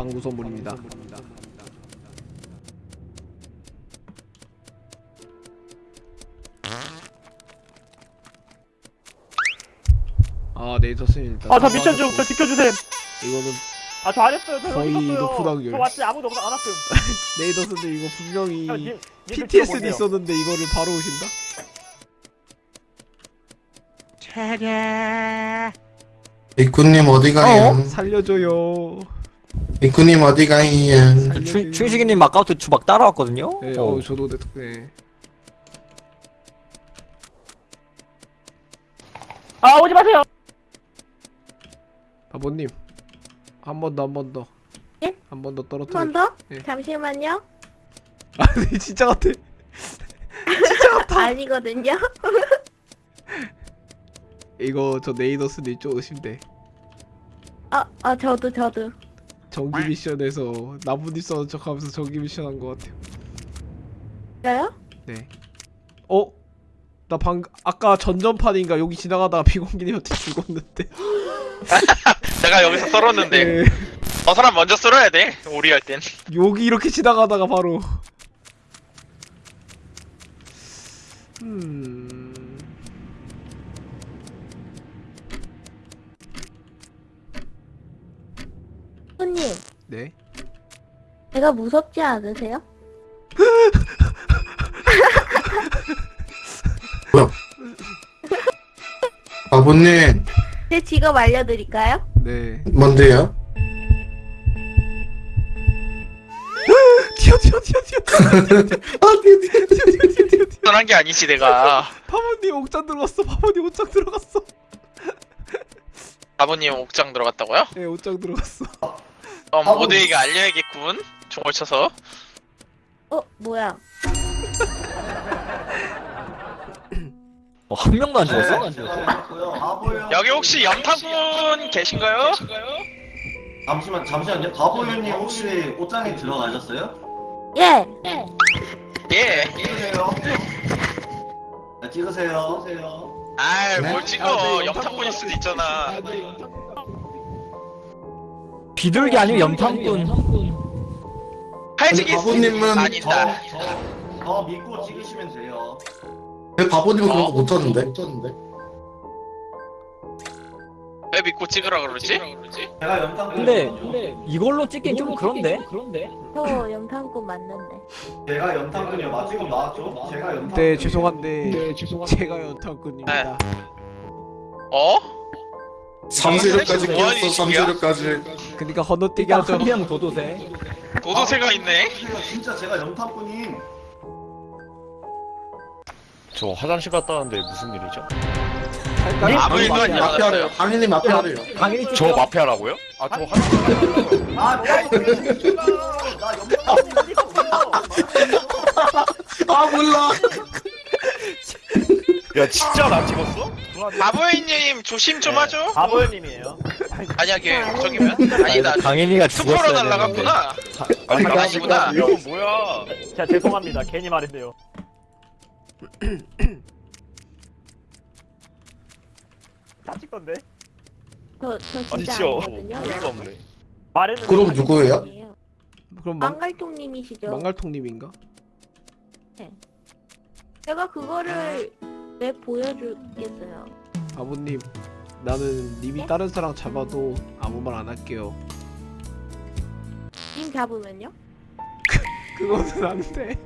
방구 선물입니다. 아 네이터슨 일단. 아저 미션 좀저 지켜주세요 이거는 아 저 안 했어요 저 거의 여기 있었어요 높은 확률. 저 왔지 아무도 없- 안 왔음 네이터슨도 이거 분명히 형, 님, 님 PTSD. 있었는데 이거를 바로 오신다? 이쿠님 어디 가요? 살려줘요. 이쿠님 어디 가요? 충, 충식이님 아까부터 저막 따라왔거든요? 네, 어. 어, 저도 네. 네. 아 오지 마세요 바보님 한 번 더 한 번 더. 예? 한 번 더 떨어뜨려. 한 번 더? 예. 잠시만요. 아니 진짜 같아. 아니거든요. 이거 저 네이더스님 좀 의심돼. 어, 어, 저도, 저도. 정기 미션에서 나뭇잎 써는 척하면서 정기 미션 한 것 같아요. 저요? 네. 어? 나 방 아까 전전판인가 여기 지나가다가 비공기님한테 죽었는데. 내가 여기서 썰었는데 네. 저 사람 먼저 썰어야 돼 오리 할 땐. 여기 이렇게 지나가다가 바로. 음. 손님, 네. 제가 무섭지 않으세요? 바보님 제 직업 알려드릴까요? 네. 뭔데요? 튀어 튀어 튀어 튀어. 썰한 게 아니지 내가. 파모님 옥장 들어갔어. 파모님 옥장 들어갔어. 아버님 옥장 들어갔다고요? 네, 옥장 들어갔어. 그럼 모두에게 알려야겠군. 종을 쳐서. 어, 뭐야. 어, 한 명도 안 죽었어? 여기 혹시 염타군 계신가요? 잠시만 잠시만요. 바보유님 혹시 옷장에 들어가셨어요? 예! 예. 찍으세요. 네, 찍으세요. 아이 네? 뭘 찍어 염타군일 수도 있잖아. 비둘기 아니면 염탐꾼 칼직이 바보님은 아니다. 저, 저 믿고 찍으시면 돼요. 왜 바보님은 그런 거 못하는데? 왜 믿고 찍으라 그러지? 제가 연탄 근데 이걸로 찍긴 좀 그런데? 저 영탄꾼 맞는데. 제가 연탄군이요. 맞 지금 나왔죠? 제가 연탄. 네, 죄송한데 제가 연탄꾼입니다. 어? 삼세력까지 뭐 끼웠어 짓이야? 삼세력까지 그러니까 건너뛰기 일단 하죠. 한명 도도새 도도새가 있네. 진짜 제가 연탄군임. 저 화장실 갔다 왔는데 무슨 일이죠? 할까요? 아무 일도 안 마피아래요. 당연히 마피아래요 당연히 저 마피아라고요? 아 저 화장실? 아, 나 연탄군이 아 몰라 야 진짜 나 찍었어? 바보이님 조심 좀 하죠. 바보님이에요 만약에 저기면 아니다. 강현이가 투표로 죽었어야 되는데 날라갔구나. 아니 나 아니구나. 이건 뭐야? 자 죄송합니다 괜히 말했네요 다 찍던데 저, 저 아니 진짜 진짜 아니거든요. 어이가 없네. 말했는데 그럼 누구예요? 아니에요. 그럼 망, 망갈통님이시죠? 망갈통님인가? 제가 그거를 왜 보여주겠어요? 바보님, 나는 님이 네? 다른 사람 잡아도 아무 말 안 할게요. 님 잡으면요? 그거는 안 돼.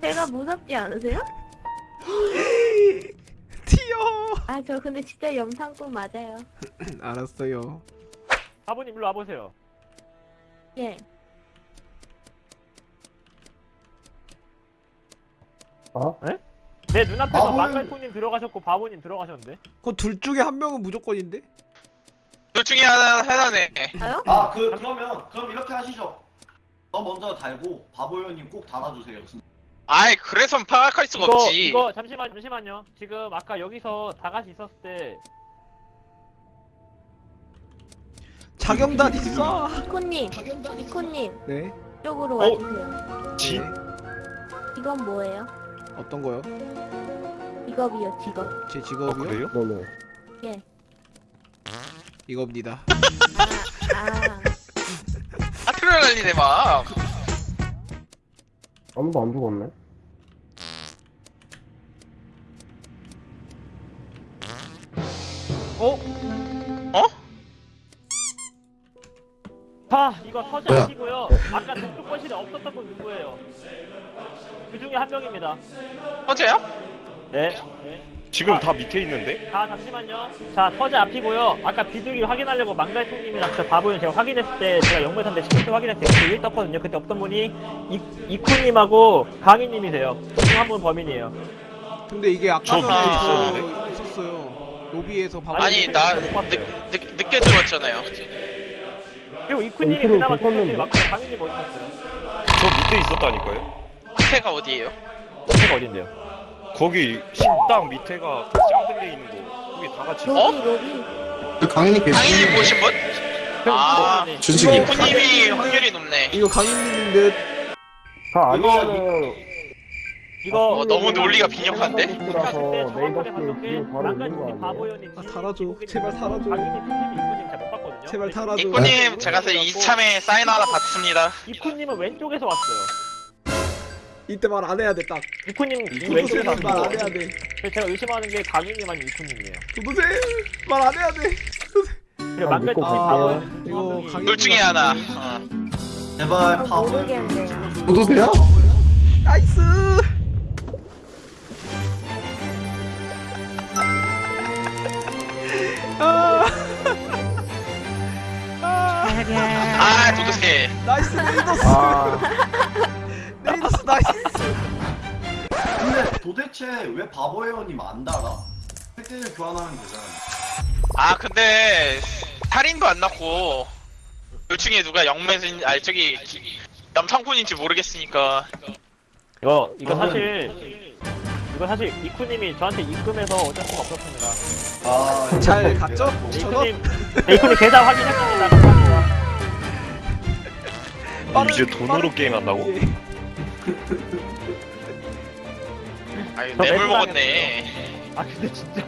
제가 무섭지 않으세요? 튀어. 아, 저 근데 진짜 영탄꾼 맞아요. 알았어요. 바보님 일로 와보세요 예. 내 눈앞에서 바보는- 망갈통님 들어가셨고 바보님 들어가셨는데 그둘 중에 한 명은 무조건인데? 둘 중에 하나 하나네. 저요? 아, 그 그러면 그럼 이렇게 하시죠. 너 먼저 달고 바보유님 꼭 달아주세요. 진짜. 아이 그래서 파악할 수가 이거 없지. 이거 잠시만 잠시만요 지금 아까 여기서 다 같이 있었을 때 자경단 있어. 이코님, 이코님, 네. 이쪽으로 어? 와주세요. 지? 네. 이건 뭐예요? 어떤 거요? 직업이요, 직업. 제어 직업이요? 그래요? 이겁니다. 아, 아. 아 그래 소리를 날리네 막. 아무도 안 죽었네. 어? 자, 이거 서재 뭐야? 하시고요. 아까 저쪽 거실에 없었던 분 누구예요? 그 중에 한 명입니다. 어제야? 네. 지금 다 밑에 있는데? 자, 잠시만요. 자, 서재 앞이고요. 아까 비둘기 확인하려고 망갈통님이랑 저 바보는 제가 확인했을 때 제가 영매산대 시크트 확인했을 때 그게 떴거든요. 그때 없던 분이 이, 이쿠님하고 강희님이세요. 중한분 범인이에요. 근데 이게 아까 저 전에 밑에 저 있었는데? 있었어요 로비에서 바보 아니 못 나. 늦, 늦, 늦게 들어왔잖아요. 그리고 이쿠님이 이쿠님 그나마? 중간에 맞고 강희님 어디 있었어요? 저 밑에 있었다니까요? 밑에가 어디예요? 밑에가 어딘데요? 거기 식당 밑에가 그 짱들려 있는 거. 거기 다 같이. 어? 그 강인이 계시 강인님 보신 분? 아, 네. 준식이. 이쿠님이 확률이 높네. 이거 강인님인 듯다 아니면은 이거 어, 너무 논리가 빈약한데? 네이버 바로 거 아니에요? 아 달아줘 제발 달아줘. 제발 네. 달아줘 이쿠님 제가 이참에 사인 하나 받습니다. 이쿠님은 왼쪽에서 왔어요. 이때 말 안 해야 돼딱 이쿠님 왼쪽에서 말안 왔고 해야 돼 제가 의심하는 게 아니면 이쿠님이에요. 도도새 말안 해야 돼 아, 믿고 바보연 갈게요. 이거 둘 중에 하나. 어. 제발 아, 바보. 도도새야? 나이스 아, 아 도도새. 나이스 레이더스 아, 레이더스 나이스 근데 도대체 왜 바보 회원님 안 달아? 패키지를 교환하면 되잖아. 아 근데 살인도 안 났고 둘 중에 누가 영매인 아 저기 남창군인지 모르겠으니까 이거 이거 사실 이거 사실 이쿠님이 저한테 입금해서 어쩔 수가 없었습니다. 아, 잘 갔죠? 저거 이쿠님 네, 이쿠님 계좌 확인했습 이제 돈으로 게임 한다고? 예. 아유 저 뇌물 매수당했어요. 먹었네 아 근데 진짜